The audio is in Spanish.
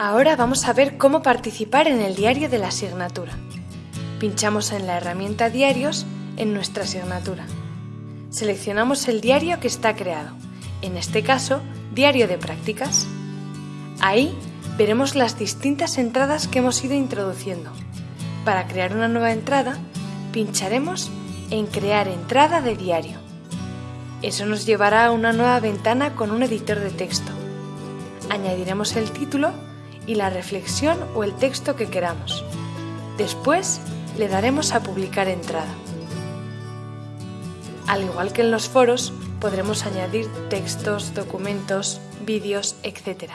Ahora vamos a ver cómo participar en el diario de la asignatura. Pinchamos en la herramienta Diarios en nuestra asignatura. Seleccionamos el diario que está creado, en este caso, Diario de Prácticas. Ahí veremos las distintas entradas que hemos ido introduciendo. Para crear una nueva entrada, pincharemos en Crear entrada de diario. Eso nos llevará a una nueva ventana con un editor de texto. Añadiremos el título y la reflexión o el texto que queramos. Después le daremos a publicar entrada. Al igual que en los foros, podremos añadir textos, documentos, vídeos, etc.